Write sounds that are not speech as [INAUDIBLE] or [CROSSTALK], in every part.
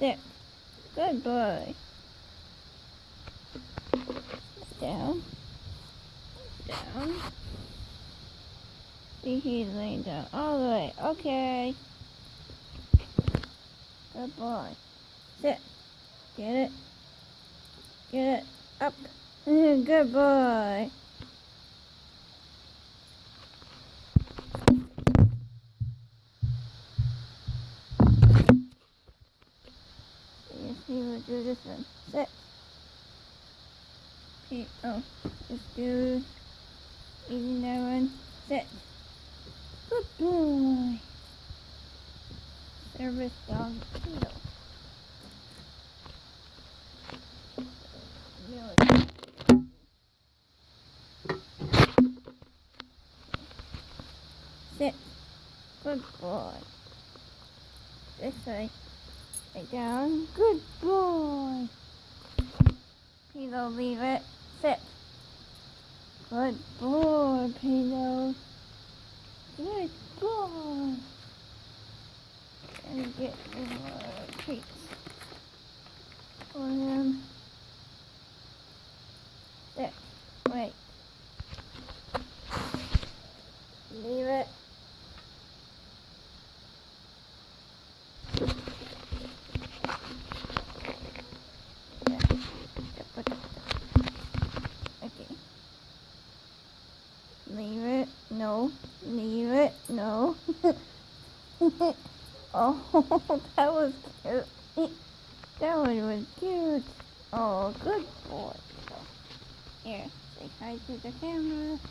Sit. Good boy. Down. Down. See, he's laying down all the way. Okay. Good boy. Sit. Get it. Get it. Up. [LAUGHS] Good boy. He will do this one. Okay, oh, just do eating that one. Sit. Good boy. Service dog. Sit. Good boy. This way. Lay down. Good boy. Pino, leave it. Sit. Good boy, Pino. Good boy. And get more uh, treats for him. Sit. Wait. Leave it. Yeah. Okay. Leave it. No. Leave it. No. [LAUGHS] oh, [LAUGHS] that was cute. That one was cute. Oh, good boy. Here, say hi to the camera. [LAUGHS]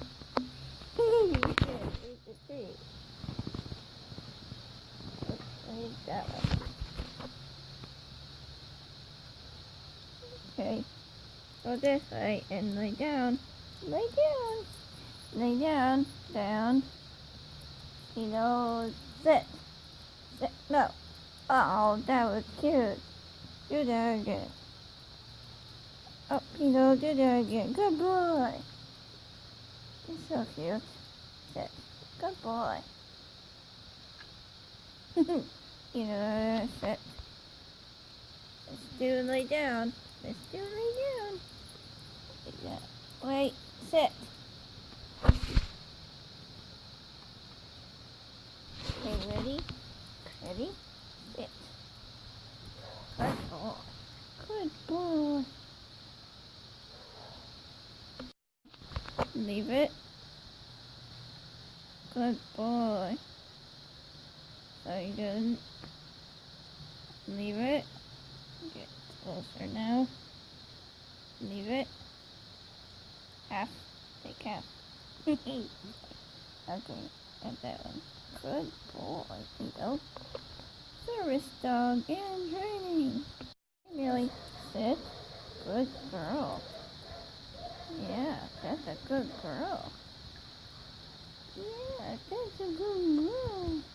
Okay. Go this way and lay down. Lay down. Lay down. Down. You know, sit. Sit. No. Oh, that was cute. Do that again. Oh, you know, do that again. Good boy. You're so cute. Sit. Good boy. [LAUGHS] you know, sit. Let's do lay down. Let's do lay down. Wait, sit. Okay, ready? Ready? Sit. Good boy. Good boy. Leave it. Good boy. Very good. Leave it. Get closer now. Leave it. Half. Take half. [LAUGHS] okay, got that one. Good boy, Tito. Service dog in training. Millie, sit. Good girl. Yeah, that's a good girl. Yeah, that's a good girl.